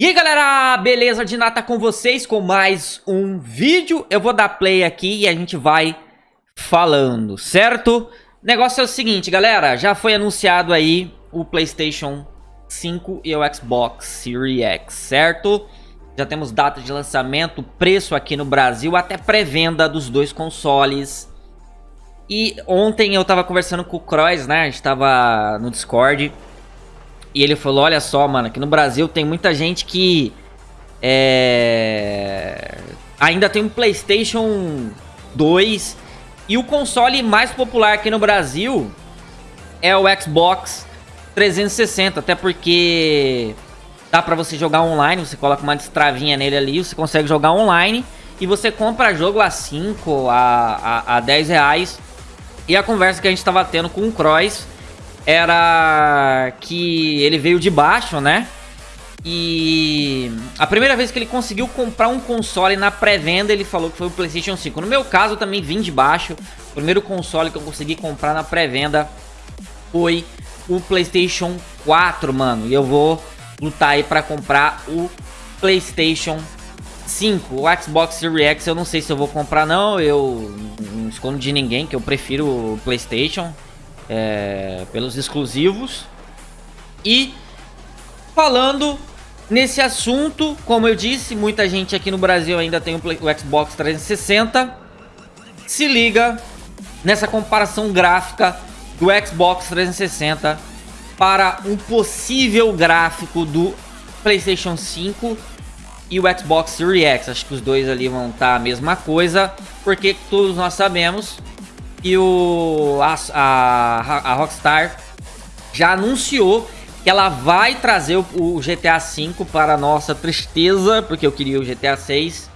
E aí galera, beleza? De nata com vocês com mais um vídeo. Eu vou dar play aqui e a gente vai falando, certo? O negócio é o seguinte, galera, já foi anunciado aí o Playstation 5 e o Xbox Series X, certo? Já temos data de lançamento, preço aqui no Brasil, até pré-venda dos dois consoles. E ontem eu tava conversando com o Croix, né? A gente tava no Discord e ele falou, olha só, mano, que no Brasil tem muita gente que é... ainda tem um Playstation 2 e o console mais popular aqui no Brasil é o Xbox 360, até porque dá pra você jogar online, você coloca uma destravinha nele ali, você consegue jogar online e você compra jogo a 5, a, a, a 10 reais. E a conversa que a gente tava tendo com o Cross era que ele veio de baixo, né? E a primeira vez que ele conseguiu comprar um console na pré-venda, ele falou que foi o PlayStation 5. No meu caso, eu também vim de baixo. O primeiro console que eu consegui comprar na pré-venda foi o PlayStation 4, mano. E eu vou lutar aí para comprar o PlayStation 5. O Xbox Series X eu não sei se eu vou comprar não. Eu não escondo de ninguém que eu prefiro o PlayStation é, pelos exclusivos. E falando nesse assunto, como eu disse, muita gente aqui no Brasil ainda tem o, o Xbox 360. Se liga nessa comparação gráfica do Xbox 360 para um possível gráfico do PlayStation 5 e o Xbox Series X. Acho que os dois ali vão estar a mesma coisa, porque todos nós sabemos e o, a, a, a Rockstar já anunciou que ela vai trazer o, o GTA V para nossa tristeza, porque eu queria o GTA 6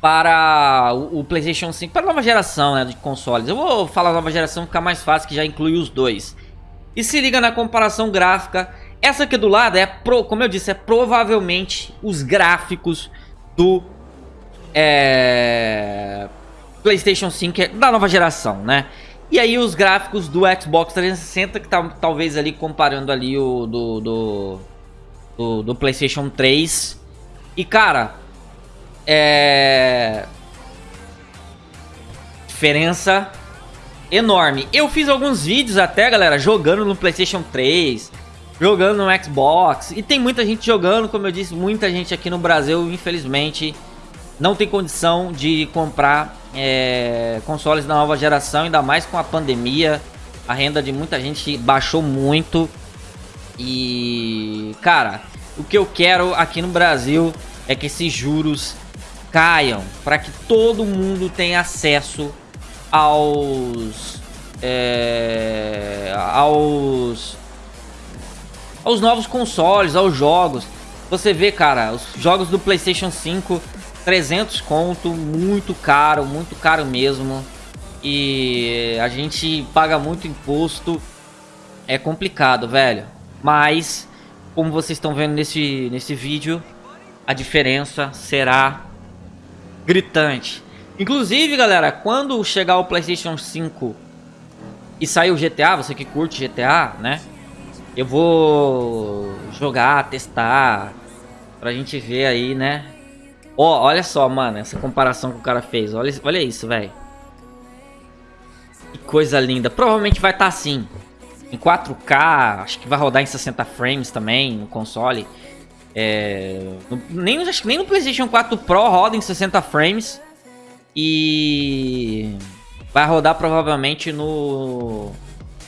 para o, o, PlayStation 5, para a nova geração né, de consoles. Eu vou falar nova geração, ficar mais fácil, que já inclui os dois. E se liga na comparação gráfica. Essa aqui do lado é, pro, como eu disse, é provavelmente os gráficos do é, PlayStation 5 é da nova geração, né? E aí os gráficos do Xbox 360, que tá talvez ali comparando ali o do, do, do, do PlayStation 3. E cara, é... Diferença enorme. Eu fiz alguns vídeos até, galera, jogando no PlayStation 3, jogando no Xbox. E tem muita gente jogando, como eu disse, muita gente aqui no Brasil, infelizmente, não tem condição de comprar é, consoles da nova geração, ainda mais com a pandemia. A renda de muita gente baixou muito. E, cara, o que eu quero aqui no Brasil é que esses juros caiam para que todo mundo tenha acesso aos é, aos aos novos consoles, aos jogos. Você vê, cara, os jogos do PlayStation 5 300 conto, muito caro, muito caro mesmo. E a gente paga muito imposto. É complicado, velho. Mas, como vocês estão vendo nesse, nesse vídeo, a diferença será gritante. Inclusive, galera, quando chegar o PlayStation 5 e sair o GTA, você que curte GTA, né? Eu vou jogar, testar, pra gente ver aí, né? Ó, oh, olha só, mano, essa comparação que o cara fez. Olha, olha isso, velho. Que coisa linda. Provavelmente vai estar tá assim. Em 4K, acho que vai rodar em 60 frames também no console. É, no, nem, acho que nem no PlayStation 4 Pro roda em 60 frames. E vai rodar provavelmente no,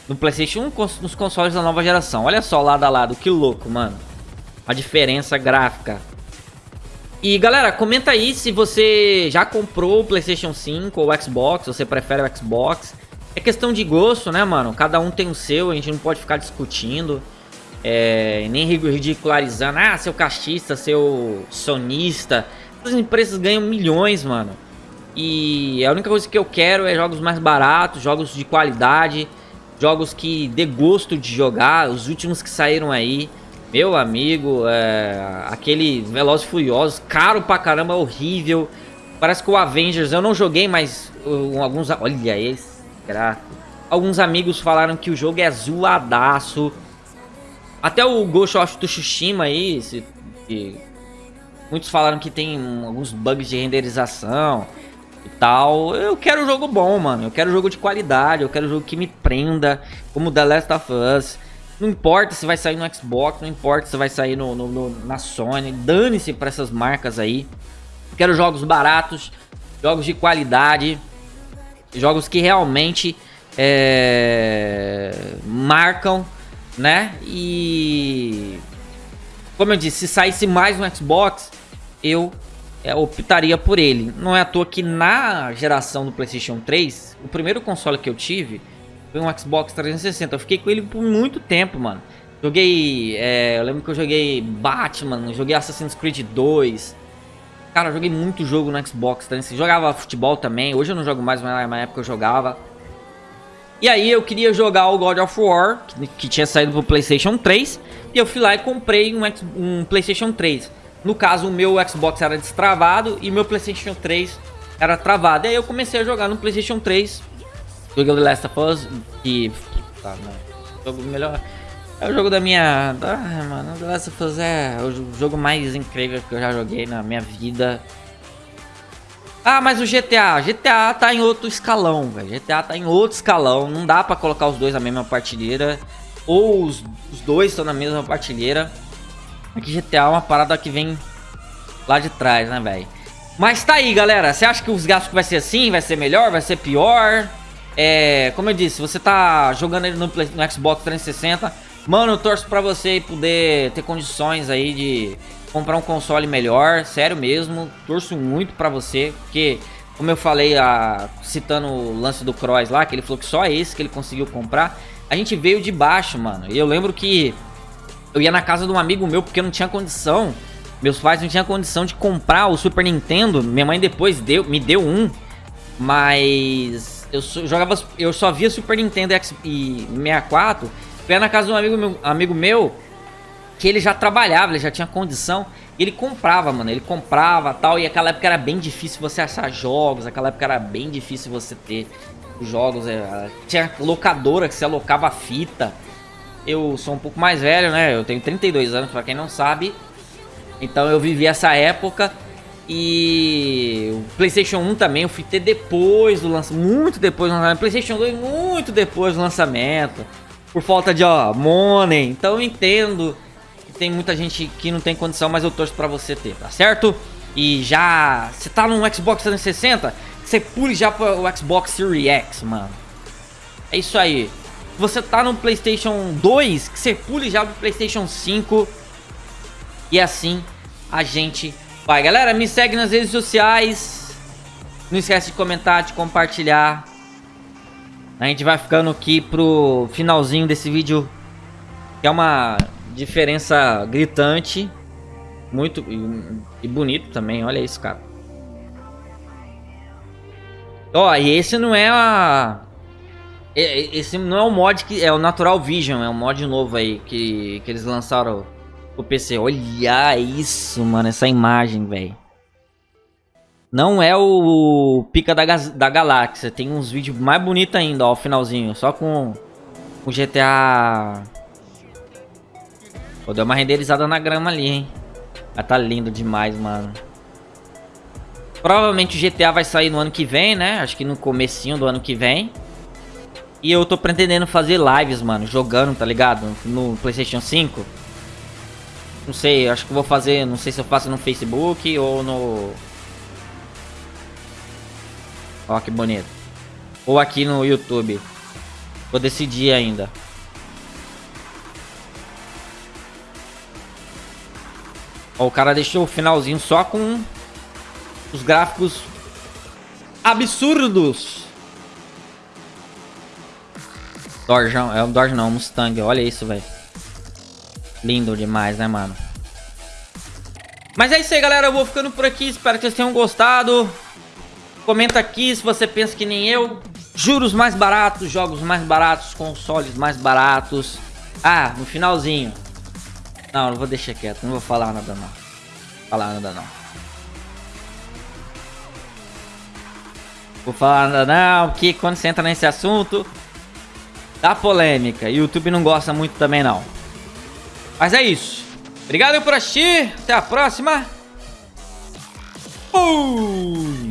no PlayStation 1, nos consoles da nova geração. Olha só lado a lado, que louco, mano. A diferença gráfica. E galera, comenta aí se você já comprou o Playstation 5 ou o Xbox, você prefere o Xbox. É questão de gosto, né, mano? Cada um tem o seu, a gente não pode ficar discutindo. É, nem ridicularizando, ah, seu castista, seu sonista. As empresas ganham milhões, mano. E a única coisa que eu quero é jogos mais baratos, jogos de qualidade, jogos que dê gosto de jogar, os últimos que saíram aí. Meu amigo, é, aquele Velozes Furiosos, caro pra caramba, horrível. Parece que o Avengers, eu não joguei, mas uh, alguns... Olha esse. Alguns amigos falaram que o jogo é zoadaço. Até o Ghost of Tsushima aí, se E muitos falaram que tem alguns bugs de renderização e tal. Eu quero jogo bom, mano. Eu quero jogo de qualidade, eu quero jogo que me prenda, como The Last of Us. Não importa se vai sair no Xbox, não importa se vai sair no, no, no na Sony. Dane-se pra essas marcas aí. Quero jogos baratos, jogos de qualidade, jogos que realmente é, marcam, né? E como eu disse, se saísse mais no Xbox, eu é, optaria por ele. Não é à toa que na geração do PlayStation 3, o primeiro console que eu tive foi um Xbox 360. Eu fiquei com ele por muito tempo, mano. Joguei. É, eu lembro que eu joguei Batman, joguei Assassin's Creed 2. Cara, eu joguei muito jogo no Xbox 360. Jogava futebol também. Hoje eu não jogo mais, mas na época eu jogava. E aí eu queria jogar o God of War, que, que tinha saído pro PlayStation 3. E eu fui lá e comprei um, um PlayStation 3. No caso, o meu Xbox era destravado e meu PlayStation 3 era travado. E aí eu comecei a jogar no PlayStation 3. Joguei The Last of Us, que. Tá, né? Jogo melhor. É o jogo da minha. Ah, mano, The Last of Us é o jogo mais incrível que eu já joguei na minha vida. Ah, mas o GTA, GTA tá em outro escalão, velho. GTA tá em outro escalão. Não dá pra colocar os dois na mesma partilheira. Ou os, os dois estão na mesma partilheira. Aqui GTA é uma parada que vem lá de trás, né, velho? Mas tá aí, galera. Você acha que os gráficos vai ser assim? Vai ser melhor? Vai ser pior? É, como eu disse, você tá jogando ele no, no Xbox 360. Mano, eu torço pra você poder ter condições aí de comprar um console melhor. Sério mesmo. Torço muito pra você. Porque, como eu falei, a, citando o lance do Cross lá, que ele falou que só esse que ele conseguiu comprar. A gente veio de baixo, mano. E eu lembro que eu ia na casa de um amigo meu porque não tinha condição. Meus pais não tinham condição de comprar o Super Nintendo. Minha mãe depois deu, me deu um. Mas eu jogava, eu só via Super Nintendo e 64. Fui na casa de um amigo meu, amigo meu que ele já trabalhava, ele já tinha condição. Ele comprava, mano. Ele comprava tal. E aquela época era bem difícil você achar jogos. Aquela época era bem difícil você ter jogos. É, tinha locadora que você alocava fita. Eu sou um pouco mais velho, né? Eu tenho 32 anos, pra quem não sabe. Então eu vivi essa época. E o PlayStation 1 também eu fui ter depois do lançamento. Muito depois do lançamento. PlayStation 2 muito depois do lançamento. Por falta de, ó, money. Então eu entendo que tem muita gente que não tem condição, mas eu torço pra você ter, tá certo? E já. Você tá no Xbox 360? Você pule já pro Xbox Series X, mano. É isso aí você tá no Playstation 2, que você pule já pro Playstation 5. E assim a gente vai. Galera, me segue nas redes sociais. Não esquece de comentar, de compartilhar. A gente vai ficando aqui pro finalzinho desse vídeo. Que é uma diferença gritante. Muito e, bonito também, olha isso, cara. Ó, e esse não é a esse não é o mod que. É o Natural Vision, é um mod novo aí que, que eles lançaram o PC. Olha isso, mano, essa imagem, velho. Não é o Pica da, da Galáxia. Tem uns vídeos mais bonitos ainda, ó, o finalzinho. Só com o GTA. Pô, deu uma renderizada na grama ali, hein. Mas tá lindo demais, mano. Provavelmente o GTA vai sair no ano que vem, né? Acho que no comecinho do ano que vem. E eu tô pretendendo fazer lives, mano, jogando, tá ligado? No PlayStation 5. Não sei, acho que vou fazer, não sei se eu faço no Facebook ou no... Ó, que bonito. Ou aqui no YouTube. Vou decidir ainda. Ó, o cara deixou o finalzinho só com os gráficos absurdos. Dorjão, é um Dodge não, Mustang, olha isso, velho. Lindo demais, né, mano? Mas é isso aí, galera, eu vou ficando por aqui, espero que vocês tenham gostado. Comenta aqui se você pensa que nem eu. Juros mais baratos, jogos mais baratos, consoles mais baratos. Ah, no finalzinho. Não, não vou deixar quieto, não vou falar nada não. Falar nada não. Vou falar nada não, porque quando você entra nesse assunto, da polêmica. YouTube não gosta muito também não. Mas é isso. Obrigado por assistir. Até a próxima. Fui!